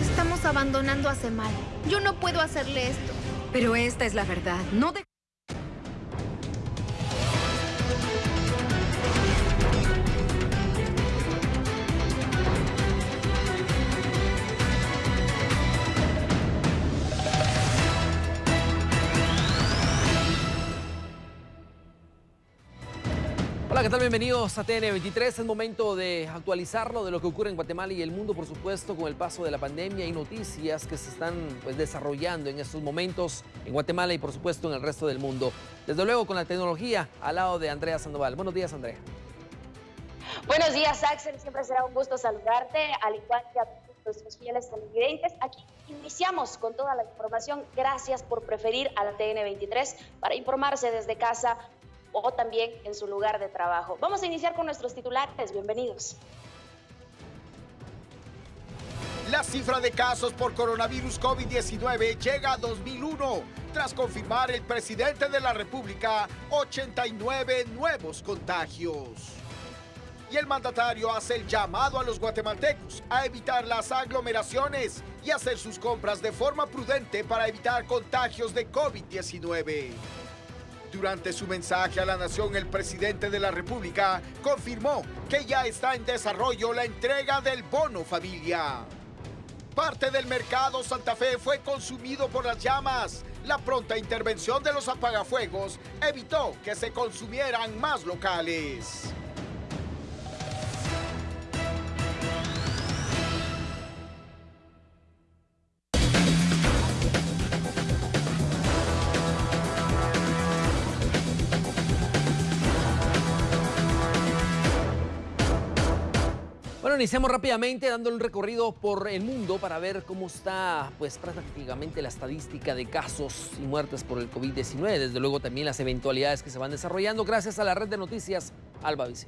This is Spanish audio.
Estamos abandonando a Semal. Yo no puedo hacerle esto. Pero esta es la verdad. No de... Hola, ¿qué tal? Bienvenidos a TN23. Es momento de actualizarlo de lo que ocurre en Guatemala y el mundo, por supuesto, con el paso de la pandemia y noticias que se están pues, desarrollando en estos momentos en Guatemala y, por supuesto, en el resto del mundo. Desde luego, con la tecnología al lado de Andrea Sandoval. Buenos días, Andrea. Buenos días, Axel. Siempre será un gusto saludarte, al igual que a nuestros fieles televidentes. Aquí iniciamos con toda la información. Gracias por preferir a la TN23 para informarse desde casa o también en su lugar de trabajo. Vamos a iniciar con nuestros titulares. Bienvenidos. La cifra de casos por coronavirus COVID-19 llega a 2001 tras confirmar el presidente de la República 89 nuevos contagios. Y el mandatario hace el llamado a los guatemaltecos a evitar las aglomeraciones y hacer sus compras de forma prudente para evitar contagios de COVID-19. Durante su mensaje a la nación, el presidente de la República confirmó que ya está en desarrollo la entrega del bono familia. Parte del mercado Santa Fe fue consumido por las llamas. La pronta intervención de los apagafuegos evitó que se consumieran más locales. Bueno, iniciamos rápidamente dándole un recorrido por el mundo para ver cómo está pues prácticamente la estadística de casos y muertes por el COVID-19. Desde luego también las eventualidades que se van desarrollando gracias a la red de noticias Alba Vice.